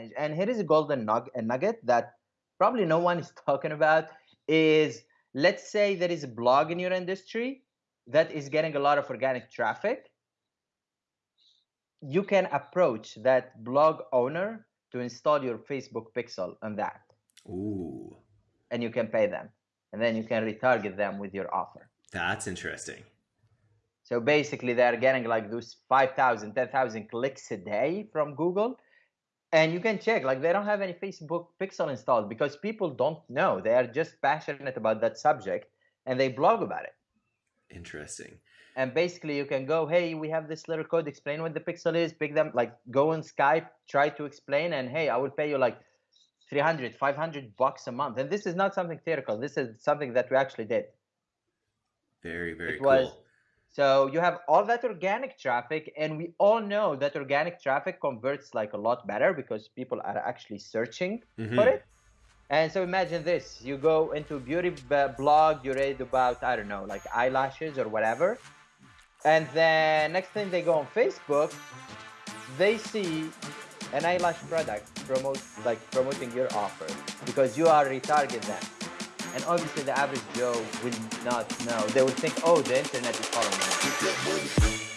advantage. And here is a golden nugget that probably no one is talking about is let's say there is a blog in your industry that is getting a lot of organic traffic. You can approach that blog owner to install your Facebook pixel on that. Ooh. And you can pay them. And then you can retarget them with your offer. That's interesting. So basically, they're getting like those 5,000, 10,000 clicks a day from Google. And you can check, like, they don't have any Facebook pixel installed because people don't know. They are just passionate about that subject and they blog about it. Interesting. And basically, you can go, hey, we have this little code, explain what the pixel is, pick them, like, go on Skype, try to explain, and hey, I will pay you like 300, 500 bucks a month. And this is not something theoretical. This is something that we actually did. Very, very it cool. Was, so you have all that organic traffic, and we all know that organic traffic converts like a lot better because people are actually searching mm-hmm. for it. And so imagine this: you go into a beauty blog, you read about I don't know, like eyelashes or whatever, and then next thing they go on Facebook, they see an eyelash product promote like promoting your offer because you are retarget them. And obviously the average Joe will not know. They will think, oh, the internet is following me.